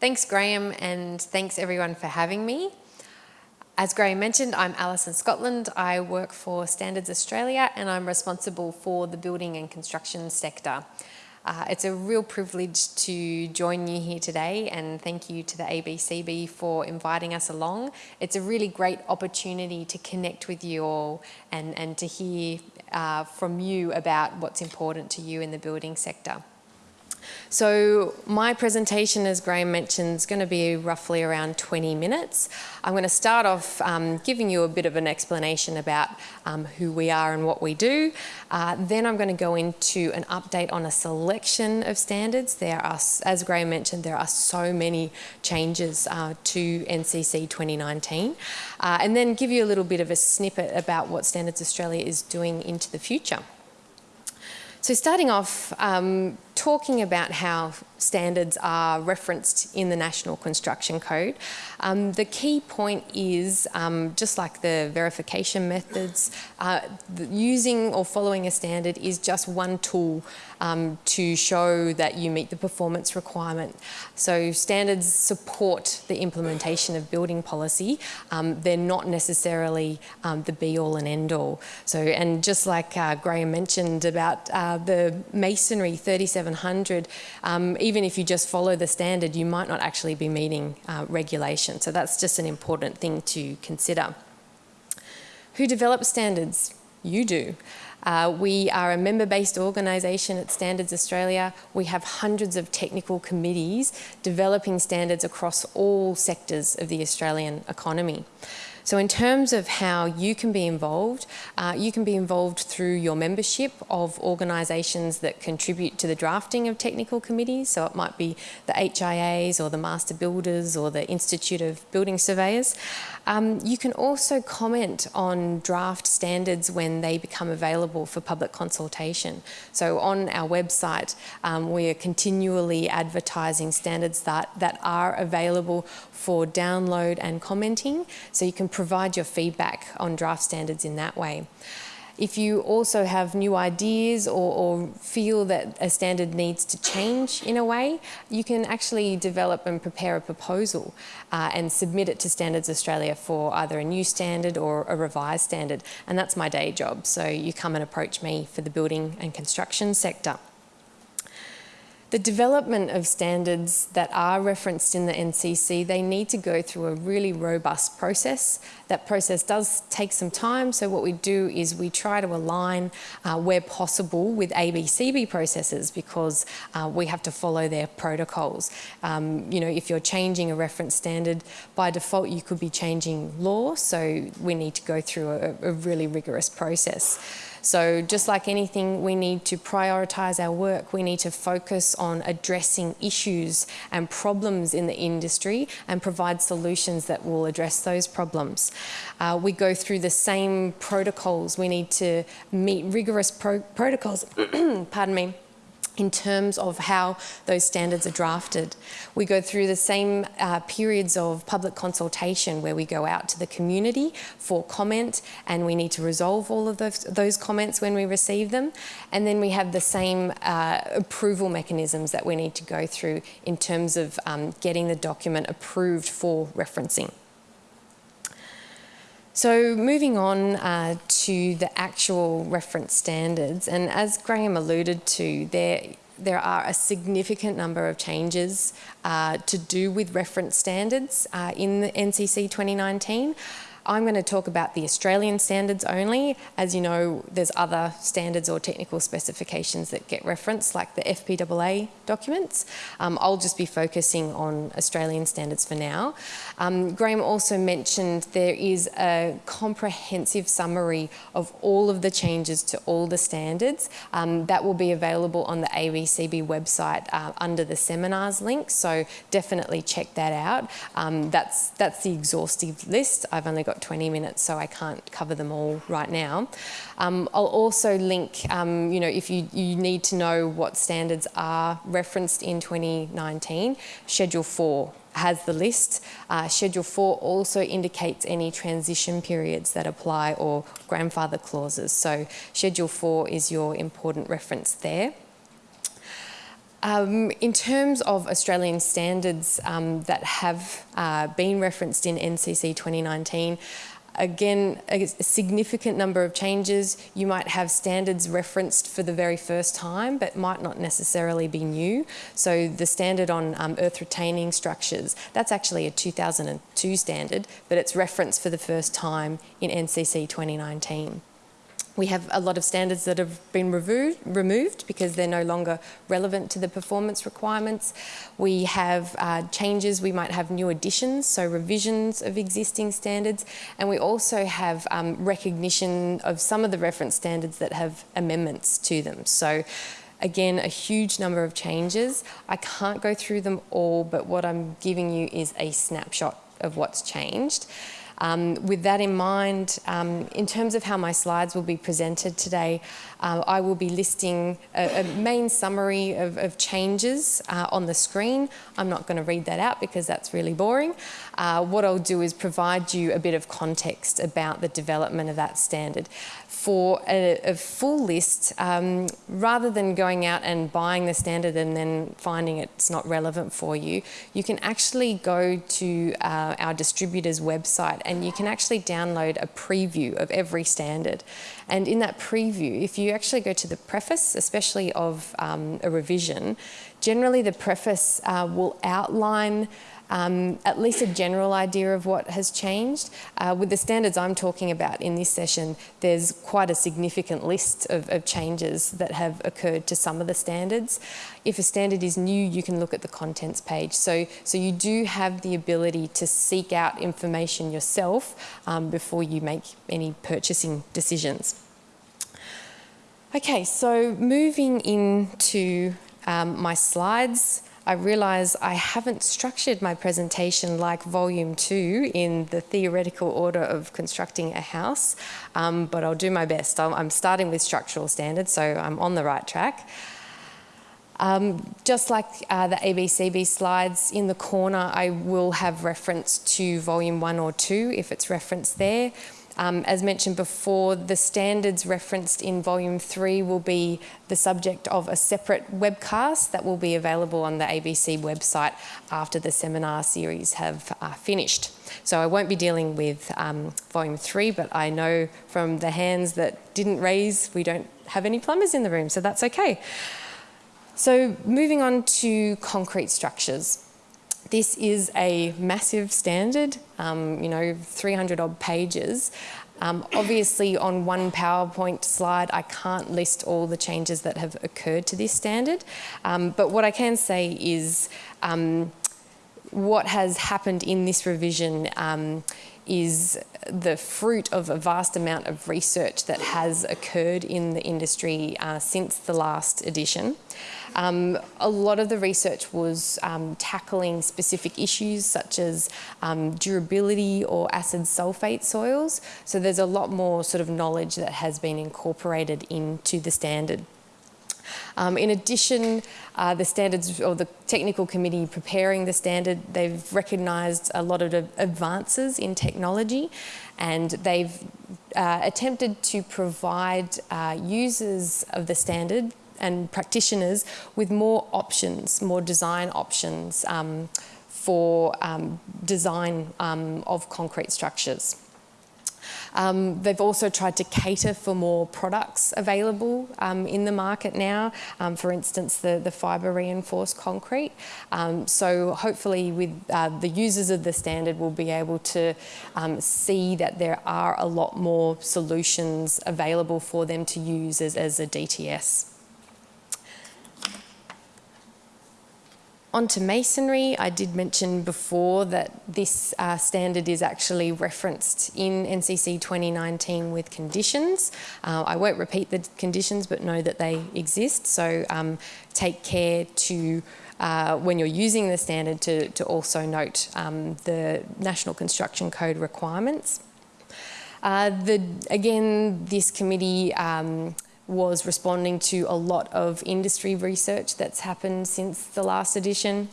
Thanks, Graham, and thanks everyone for having me. As Graham mentioned, I'm Alison Scotland. I work for Standards Australia and I'm responsible for the building and construction sector. Uh, it's a real privilege to join you here today and thank you to the ABCB for inviting us along. It's a really great opportunity to connect with you all and, and to hear uh, from you about what's important to you in the building sector. So my presentation, as Graham mentioned, is going to be roughly around 20 minutes. I'm going to start off um, giving you a bit of an explanation about um, who we are and what we do. Uh, then I'm going to go into an update on a selection of standards. There are, as Graham mentioned, there are so many changes uh, to NCC 2019. Uh, and then give you a little bit of a snippet about what Standards Australia is doing into the future. So starting off, um, talking about how standards are referenced in the National Construction Code. Um, the key point is, um, just like the verification methods, uh, using or following a standard is just one tool um, to show that you meet the performance requirement. So standards support the implementation of building policy. Um, they're not necessarily um, the be-all and end-all. So, and just like uh, Graham mentioned about uh, the masonry 3700, um, even if you just follow the standard, you might not actually be meeting uh, regulation. So that's just an important thing to consider. Who develops standards? You do. Uh, we are a member-based organisation at Standards Australia. We have hundreds of technical committees developing standards across all sectors of the Australian economy. So in terms of how you can be involved, uh, you can be involved through your membership of organisations that contribute to the drafting of technical committees. So it might be the HIAs or the Master Builders or the Institute of Building Surveyors. Um, you can also comment on draft standards when they become available for public consultation. So on our website, um, we are continually advertising standards that, that are available for download and commenting. So you can provide your feedback on draft standards in that way. If you also have new ideas or, or, feel that a standard needs to change in a way, you can actually develop and prepare a proposal uh, and submit it to Standards Australia for either a new standard or a revised standard. And that's my day job. So you come and approach me for the building and construction sector. The development of standards that are referenced in the NCC, they need to go through a really robust process. That process does take some time, so what we do is we try to align uh, where possible with ABCB processes because uh, we have to follow their protocols. Um, you know, if you're changing a reference standard, by default you could be changing law, so we need to go through a, a really rigorous process. So just like anything, we need to prioritise our work. We need to focus on addressing issues and problems in the industry and provide solutions that will address those problems. Uh, we go through the same protocols. We need to meet rigorous pro protocols, pardon me, in terms of how those standards are drafted. We go through the same uh, periods of public consultation where we go out to the community for comment and we need to resolve all of those, those comments when we receive them. And then we have the same uh, approval mechanisms that we need to go through in terms of um, getting the document approved for referencing. So moving on uh, to the actual reference standards, and as Graham alluded to, there there are a significant number of changes uh, to do with reference standards uh, in the NCC 2019. I'm going to talk about the Australian standards only. As you know, there's other standards or technical specifications that get referenced, like the FPAA documents. Um, I'll just be focusing on Australian standards for now. Um, Graham also mentioned there is a comprehensive summary of all of the changes to all the standards. Um, that will be available on the ABCB website uh, under the seminars link, so definitely check that out. Um, that's, that's the exhaustive list. I've only got 20 minutes, so I can't cover them all right now. Um, I'll also link, um, you know, if you, you need to know what standards are referenced in 2019, Schedule 4 has the list. Uh, Schedule 4 also indicates any transition periods that apply or grandfather clauses. So Schedule 4 is your important reference there. Um, in terms of Australian standards um, that have uh, been referenced in NCC 2019, again, a significant number of changes. You might have standards referenced for the very first time, but might not necessarily be new. So the standard on um, earth retaining structures, that's actually a 2002 standard, but it's referenced for the first time in NCC 2019. We have a lot of standards that have been removed because they're no longer relevant to the performance requirements. We have uh, changes, we might have new additions, so revisions of existing standards, and we also have um, recognition of some of the reference standards that have amendments to them. So Again, a huge number of changes. I can't go through them all, but what I'm giving you is a snapshot of what's changed. Um, with that in mind, um, in terms of how my slides will be presented today, uh, I will be listing a, a main summary of, of changes uh, on the screen. I'm not going to read that out because that's really boring. Uh, what I'll do is provide you a bit of context about the development of that standard for a, a full list, um, rather than going out and buying the standard and then finding it's not relevant for you, you can actually go to uh, our distributor's website and you can actually download a preview of every standard. And in that preview, if you actually go to the preface, especially of um, a revision, generally the preface uh, will outline um, at least a general idea of what has changed. Uh, with the standards I'm talking about in this session, there's quite a significant list of, of, changes that have occurred to some of the standards. If a standard is new, you can look at the contents page. So, so you do have the ability to seek out information yourself um, before you make any purchasing decisions. Okay, so moving into um, my slides. I realise I haven't structured my presentation like volume two in the theoretical order of constructing a house, um, but I'll do my best. I'm starting with structural standards, so I'm on the right track. Um, just like uh, the ABCB slides, in the corner I will have reference to volume one or two if it's referenced there. Um, as mentioned before, the standards referenced in volume three will be the subject of a separate webcast that will be available on the ABCB website after the seminar series have uh, finished. So I won't be dealing with um, volume three, but I know from the hands that didn't raise, we don't have any plumbers in the room, so that's okay. So moving on to concrete structures. This is a massive standard, um, you know, 300 odd pages. Um, obviously, on one PowerPoint slide, I can't list all the changes that have occurred to this standard. Um, but what I can say is um, what has happened in this revision um, is the fruit of a vast amount of research that has occurred in the industry uh, since the last edition. Um, a lot of the research was um, tackling specific issues such as um, durability or acid sulfate soils. So there's a lot more sort of knowledge that has been incorporated into the standard. Um, in addition, uh, the standards or the technical committee preparing the standard, they've recognised a lot of advances in technology and they've uh, attempted to provide uh, users of the standard and practitioners with more options, more design options um, for um, design um, of concrete structures. Um, they've also tried to cater for more products available um, in the market now, um, for instance, the, the fibre reinforced concrete. Um, so hopefully with uh, the users of the standard will be able to um, see that there are a lot more solutions available for them to use as, as a DTS. Onto masonry, I did mention before that this uh, standard is actually referenced in NCC 2019 with conditions. Uh, I won't repeat the conditions, but know that they exist. So um, take care to, uh, when you're using the standard, to, to also note um, the National Construction Code requirements. Uh, the, again, this committee um, was responding to a lot of industry research that's happened since the last edition.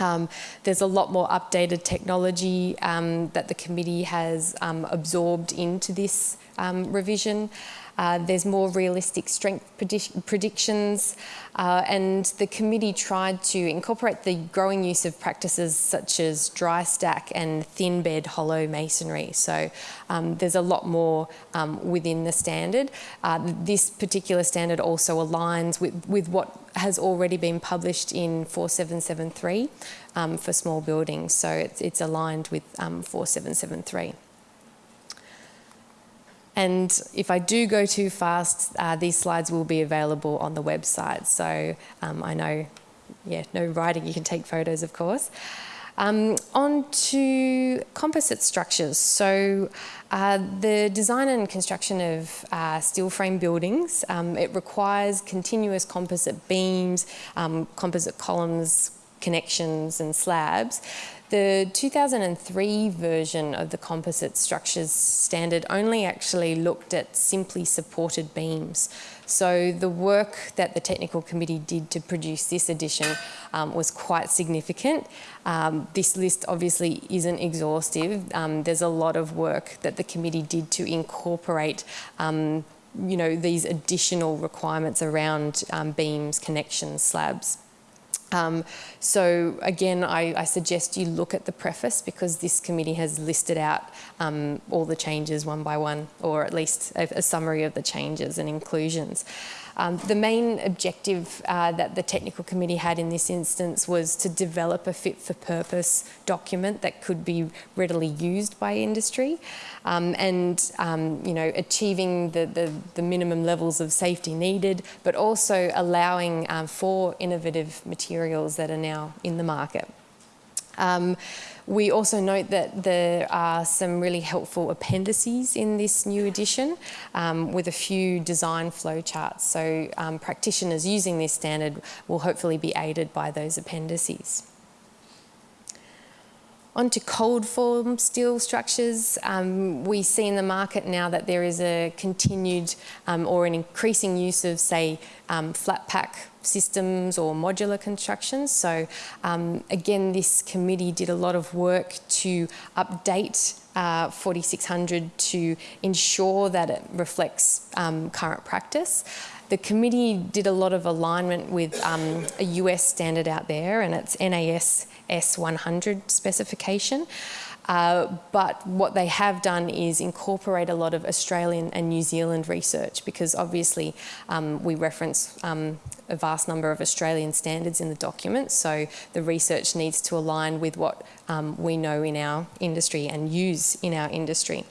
Um, there's a lot more updated technology um, that the committee has um, absorbed into this um, revision. Uh, there's more realistic strength predic predictions, uh, and the committee tried to incorporate the growing use of practices such as dry stack and thin bed hollow masonry. So um, there's a lot more um, within the standard. Uh, this particular standard also aligns with, with what has already been published in 4773 um, for small buildings. So it's, it's aligned with um, 4773. And if I do go too fast, uh, these slides will be available on the website. So um, I know, yeah, no writing, you can take photos, of course. Um, on to composite structures. So uh, the design and construction of uh, steel frame buildings, um, it requires continuous composite beams, um, composite columns, connections and slabs. The 2003 version of the composite structures standard only actually looked at simply supported beams. So the work that the technical committee did to produce this edition um, was quite significant. Um, this list obviously isn't exhaustive. Um, there's a lot of work that the committee did to incorporate um, you know, these additional requirements around um, beams, connections, slabs. Um, so again, I, I, suggest you look at the preface because this committee has listed out um, all the changes one by one, or at least a, a summary of the changes and inclusions. Um, the main objective uh, that the technical committee had in this instance was to develop a fit for purpose document that could be readily used by industry um, and um, you know achieving the, the, the, minimum levels of safety needed but also allowing um, for innovative materials that are now in the market. Um, we also note that there are some really helpful appendices in this new edition um, with a few design flowcharts. So um, practitioners using this standard will hopefully be aided by those appendices. On to cold form steel structures, um, we see in the market now that there is a continued um, or an increasing use of, say, um, flat pack systems or modular constructions. So um, again, this committee did a lot of work to update uh, 4600 to ensure that it reflects um, current practice. The committee did a lot of alignment with um, a US standard out there and it's NAS S100 specification. Uh, but what they have done is incorporate a lot of Australian and New Zealand research because obviously um, we reference um, a vast number of Australian standards in the document so the research needs to align with what um, we know in our industry and use in our industry.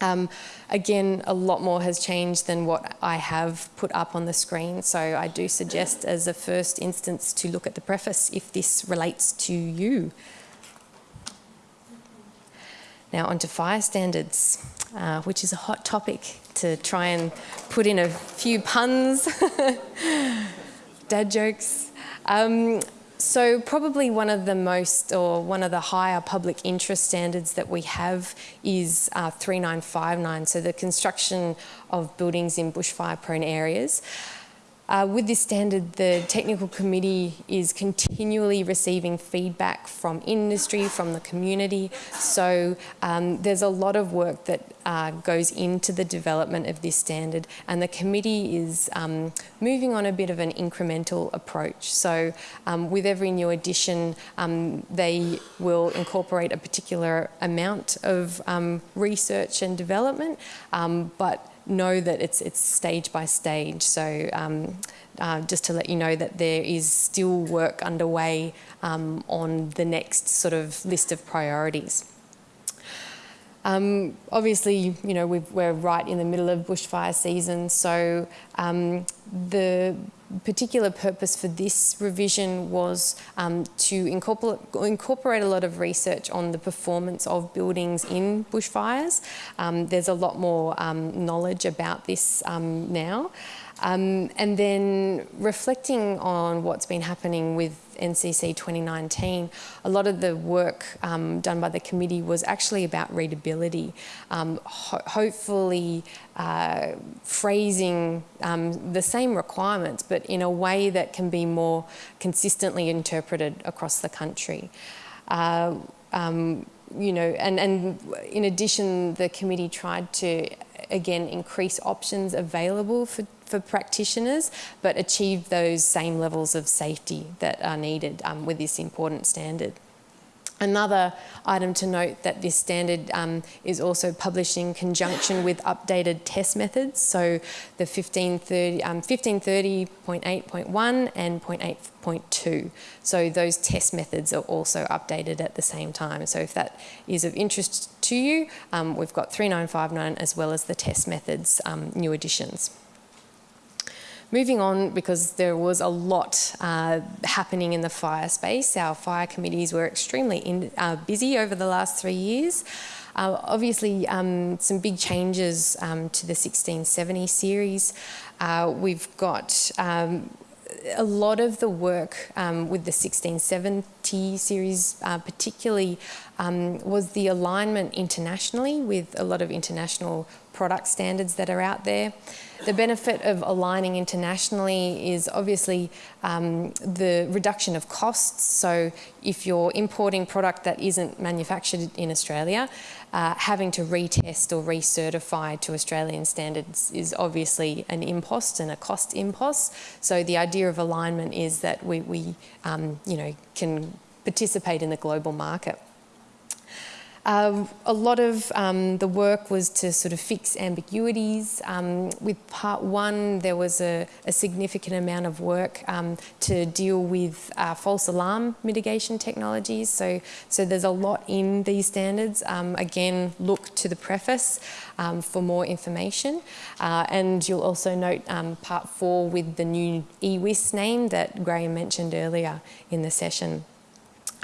Um, again, a lot more has changed than what I have put up on the screen, so I do suggest as a first instance to look at the preface if this relates to you. Now onto fire standards, uh, which is a hot topic to try and put in a few puns, dad jokes. Um, so probably one of the most or one of the higher public interest standards that we have is uh, 3959, so the construction of buildings in bushfire prone areas. Uh, with this standard, the technical committee is continually receiving feedback from industry, from the community. So um, there's a lot of work that uh, goes into the development of this standard and the committee is um, moving on a bit of an incremental approach. So um, with every new edition, um, they will incorporate a particular amount of um, research and development, um, but know that it's, it's stage by stage. So um, uh, just to let you know that there is still work underway um, on the next sort of list of priorities. Um, obviously, you know, we are right in the middle of bushfire season, so um, the particular purpose for this revision was um, to incorporate, incorporate, a lot of research on the performance of buildings in bushfires. Um, there's a lot more um, knowledge about this um, now. Um, and then reflecting on what's been happening with NCC 2019, a lot of the work um, done by the committee was actually about readability, um, ho hopefully uh, phrasing um, the same requirements but in a way that can be more consistently interpreted across the country. Uh, um, you know, and, and in addition, the committee tried to again, increase options available for, for practitioners, but achieve those same levels of safety that are needed um, with this important standard. Another item to note that this standard um, is also published in conjunction with updated test methods. So the 1530, um, 1530.8.1 and 0.8.2. So those test methods are also updated at the same time. So if that is of interest to you, um, we've got 3959 as well as the test methods um, new additions. Moving on, because there was a lot uh, happening in the fire space, our fire committees were extremely in, uh, busy over the last three years. Uh, obviously, um, some big changes um, to the 1670 series. Uh, we've got um, a lot of the work um, with the 1670 series, uh, particularly, um, was the alignment internationally with a lot of international product standards that are out there. The benefit of aligning internationally is obviously um, the reduction of costs. So if you're importing product that isn't manufactured in Australia, uh, having to retest or recertify to Australian standards is obviously an impost and a cost impost. So the idea of alignment is that we, we um, you know, can participate in the global market. Um, a lot of um, the work was to sort of fix ambiguities. Um, with part one, there was a, a significant amount of work um, to deal with uh, false alarm mitigation technologies. So, so there's a lot in these standards. Um, again, look to the preface um, for more information. Uh, and you'll also note part four with the new EWIS name that Graham mentioned earlier in the session.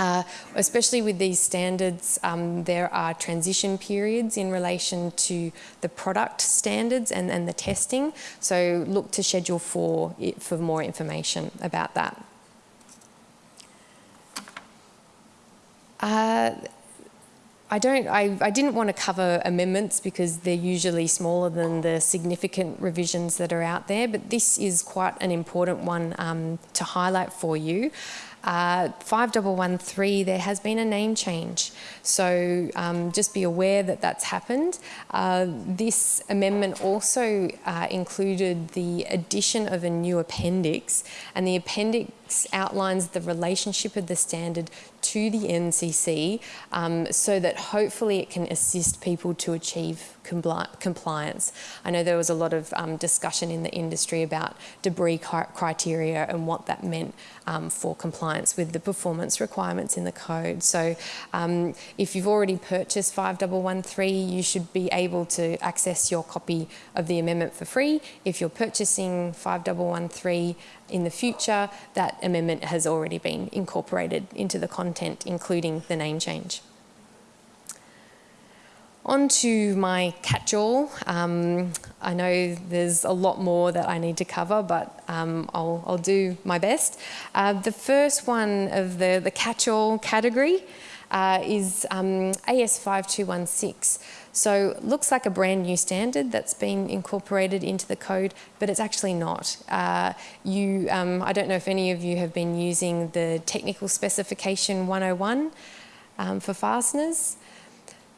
Uh, especially with these standards, um, there are transition periods in relation to the product standards and, and the testing. So look to Schedule 4 for more information about that. Uh, I don't. I, I, didn't want to cover amendments because they're usually smaller than the significant revisions that are out there, but this is quite an important one um, to highlight for you. Uh, 5113, there has been a name change. So um, just be aware that that's happened. Uh, this amendment also uh, included the addition of a new appendix, and the appendix outlines the relationship of the standard to the NCC um, so that hopefully it can assist people to achieve compli compliance. I know there was a lot of um, discussion in the industry about debris criteria and what that meant um, for compliance with the performance requirements in the code. So um, if you've already purchased 5113, you should be able to access your copy of the amendment for free. If you're purchasing 5113 in the future, that amendment has already been incorporated into the content, including the name change. On to my catch-all. Um, I know there's a lot more that I need to cover, but um, I'll, I'll, do my best. Uh, the first one of the, the catch-all category uh, is um, AS5216. So looks like a brand new standard that's been incorporated into the code, but it's actually not. Uh, you, um, I don't know if any of you have been using the technical specification 101 um, for fasteners.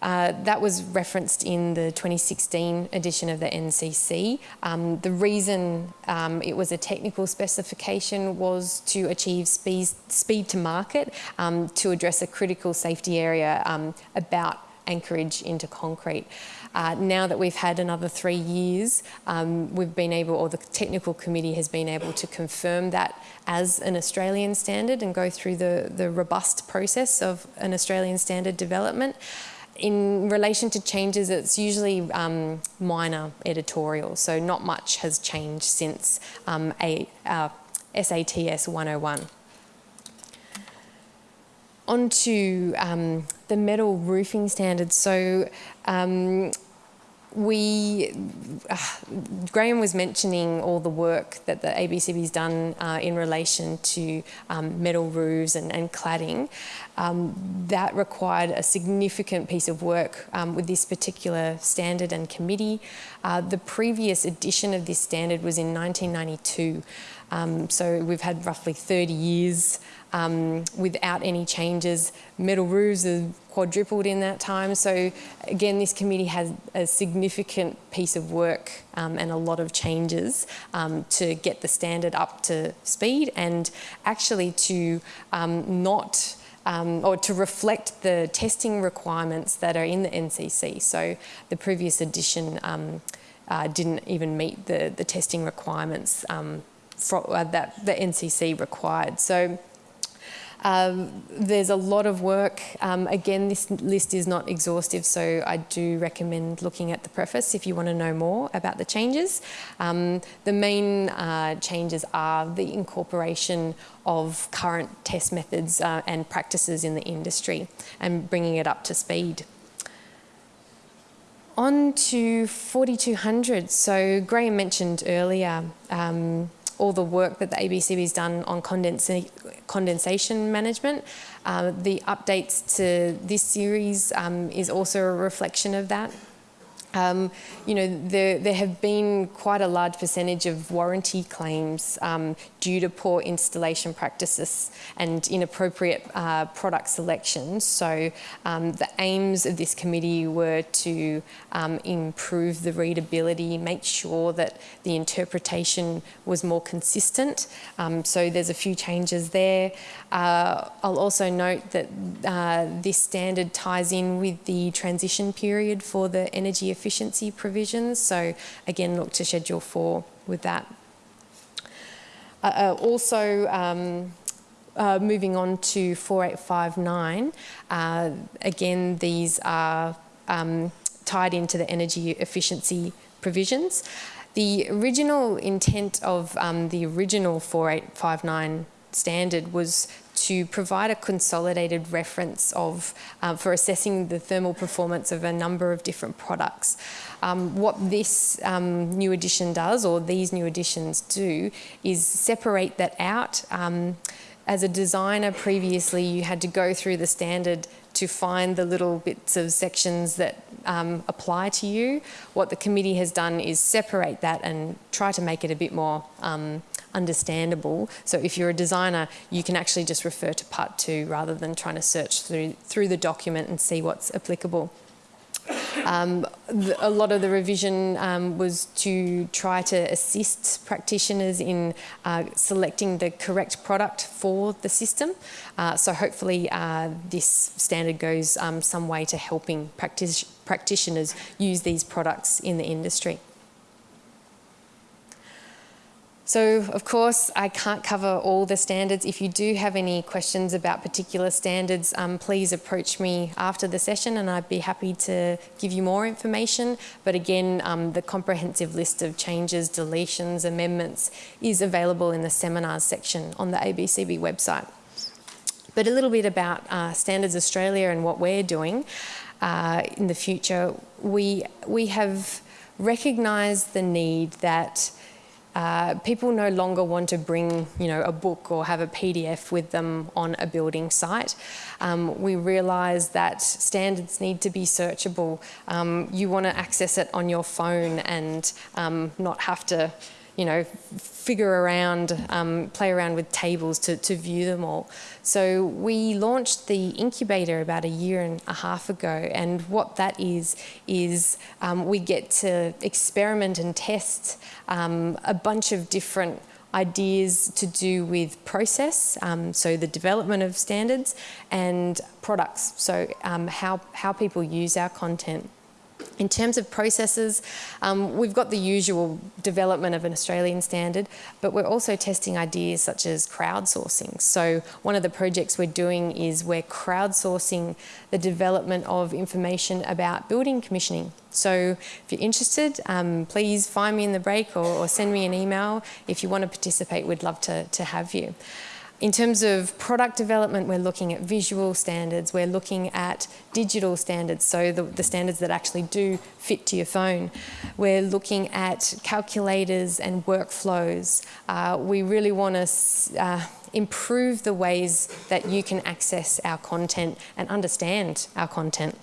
Uh, that was referenced in the 2016 edition of the NCC. Um, the reason um, it was a technical specification was to achieve speed, speed to market um, to address a critical safety area um, about anchorage into concrete. Uh, now that we've had another three years, um, we've been able, or the technical committee has been able to confirm that as an Australian standard and go through the, the robust process of an Australian standard development in relation to changes, it's usually um, minor editorial, so not much has changed since um, a, uh, SATS 101. On to um, the metal roofing standards. So um, we, uh, Graham was mentioning all the work that the ABCB's done uh, in relation to um, metal roofs and, and cladding. Um, that required a significant piece of work um, with this particular standard and committee. Uh, the previous edition of this standard was in 1992. Um, so we've had roughly 30 years um, without any changes. Metal roofs have quadrupled in that time. So again, this committee has a significant piece of work um, and a lot of changes um, to get the standard up to speed and actually to um, not um, or to reflect the testing requirements that are in the NCC. So the previous edition um, uh, didn't even meet the, the testing requirements um, for, uh, that the NCC required. So um, there's a lot of work. Um, again, this list is not exhaustive, so I do recommend looking at the preface if you want to know more about the changes. Um, the main uh, changes are the incorporation of current test methods uh, and practices in the industry and bringing it up to speed. On to 4200. So Graham mentioned earlier um, all the work that the ABCB has done on condensa condensation management. Uh, the updates to this series um, is also a reflection of that. Um, you know, there, there have been quite a large percentage of warranty claims um, due to poor installation practices and inappropriate uh, product selection. So um, the aims of this committee were to um, improve the readability, make sure that the interpretation was more consistent. Um, so there's a few changes there. Uh, I'll also note that uh, this standard ties in with the transition period for the energy efficiency efficiency provisions. So again, look to Schedule 4 with that. Uh, uh, also, um, uh, moving on to 4859, uh, again, these are um, tied into the energy efficiency provisions. The original intent of um, the original 4859 standard was to provide a consolidated reference of uh, for assessing the thermal performance of a number of different products. Um, what this um, new edition does, or these new editions do, is separate that out. Um, as a designer previously, you had to go through the standard to find the little bits of sections that um, apply to you. What the committee has done is separate that and try to make it a bit more um, understandable. So if you're a designer, you can actually just refer to part two rather than trying to search through, through the document and see what's applicable. Um, the, a lot of the revision um, was to try to assist practitioners in uh, selecting the correct product for the system. Uh, so hopefully uh, this standard goes um, some way to helping practitioners use these products in the industry. So of course, I can't cover all the standards. If you do have any questions about particular standards, um, please approach me after the session and I'd be happy to give you more information. But again, um, the comprehensive list of changes, deletions, amendments is available in the seminars section on the ABCB website. But a little bit about uh, Standards Australia and what we're doing uh, in the future. We, we have recognised the need that uh, people no longer want to bring, you know, a book or have a PDF with them on a building site. Um, we realise that standards need to be searchable. Um, you want to access it on your phone and um, not have to you know, figure around, um, play around with tables to, to view them all. So we launched the incubator about a year and a half ago and what that is, is um, we get to experiment and test um, a bunch of different ideas to do with process, um, so the development of standards, and products, so um, how, how people use our content. In terms of processes, um, we've got the usual development of an Australian standard, but we're also testing ideas such as crowdsourcing. So one of the projects we're doing is we're crowdsourcing the development of information about building commissioning. So if you're interested, um, please find me in the break or, or, send me an email. If you want to participate, we'd love to, to have you. In terms of product development, we're looking at visual standards, we're looking at digital standards, so the, the standards that actually do fit to your phone. We're looking at calculators and workflows. Uh, we really want to uh, improve the ways that you can access our content and understand our content.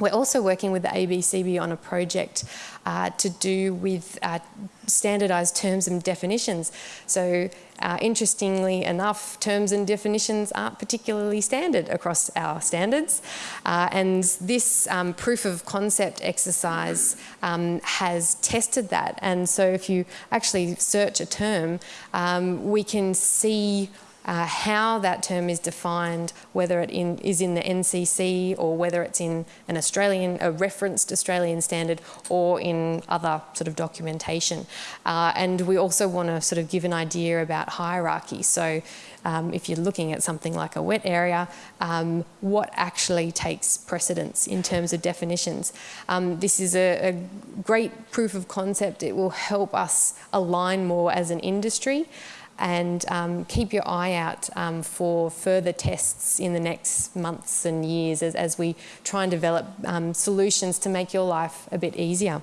We're also working with the ABCB on a project uh, to do with uh, standardised terms and definitions. So uh, interestingly enough, terms and definitions aren't particularly standard across our standards. Uh, and this um, proof of concept exercise um, has tested that. And so if you actually search a term, um, we can see uh, how that term is defined, whether it in, is in the NCC or whether it's in an Australian, a referenced Australian standard or in other sort of documentation. Uh, and we also want to sort of give an idea about hierarchy. So um, if you're looking at something like a wet area, um, what actually takes precedence in terms of definitions. Um, this is a, a, great proof of concept. It will help us align more as an industry and um, keep your eye out um, for further tests in the next months and years as, as we try and develop um, solutions to make your life a bit easier.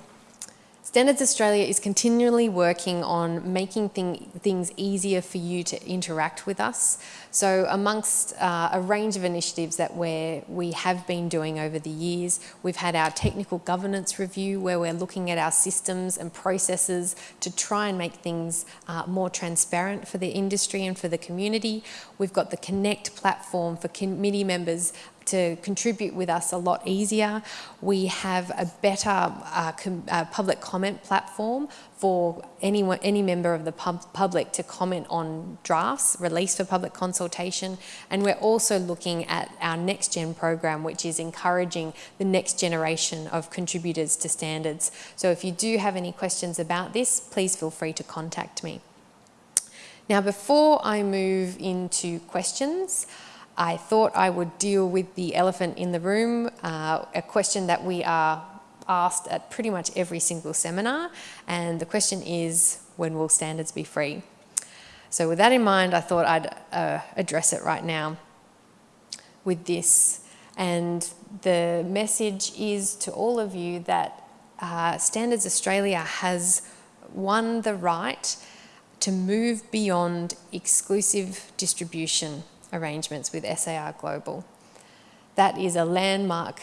Standards Australia is continually working on making thing, things easier for you to interact with us. So amongst uh, a range of initiatives that we we have been doing over the years, we've had our technical governance review where we're looking at our systems and processes to try and make things uh, more transparent for the industry and for the community. We've got the Connect platform for committee members to contribute with us a lot easier. We have a better uh, com uh, public comment platform for anyone, any member of the pub public to comment on drafts released for public consultation. And we're also looking at our Next Gen program, which is encouraging the next generation of contributors to standards. So if you do have any questions about this, please feel free to contact me. Now, before I move into questions, I thought I would deal with the elephant in the room, uh, a question that we are asked at pretty much every single seminar. And the question is, when will standards be free? So with that in mind, I thought I'd uh, address it right now with this. And the message is to all of you that uh, Standards Australia has won the right to move beyond exclusive distribution arrangements with SAI Global. That is a landmark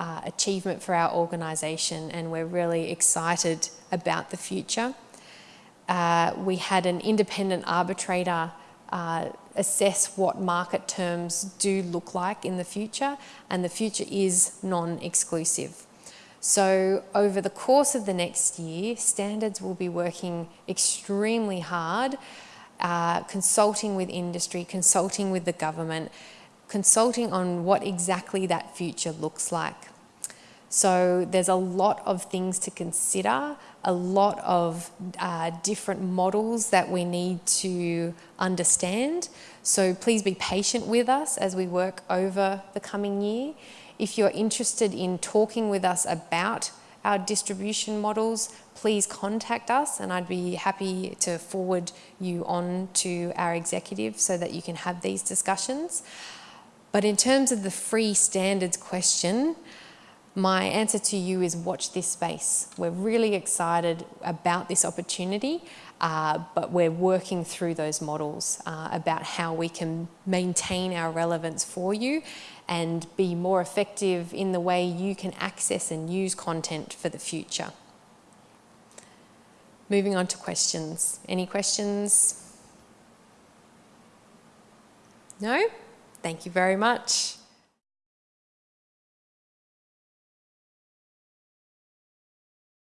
uh, achievement for our organisation and we're really excited about the future. Uh, we had an independent arbitrator uh, assess what market terms do look like in the future and the future is non-exclusive. So over the course of the next year, Standards will be working extremely hard uh, consulting with industry, consulting with the government, consulting on what exactly that future looks like. So there's a lot of things to consider, a lot of uh, different models that we need to understand. So please be patient with us as we work over the coming year. If you're interested in talking with us about our distribution models, please contact us and I'd be happy to forward you on to our executive so that you can have these discussions. But in terms of the free standards question, my answer to you is watch this space. We're really excited about this opportunity, uh, but we're working through those models uh, about how we can maintain our relevance for you and be more effective in the way you can access and use content for the future. Moving on to questions. Any questions? No? Thank you very much.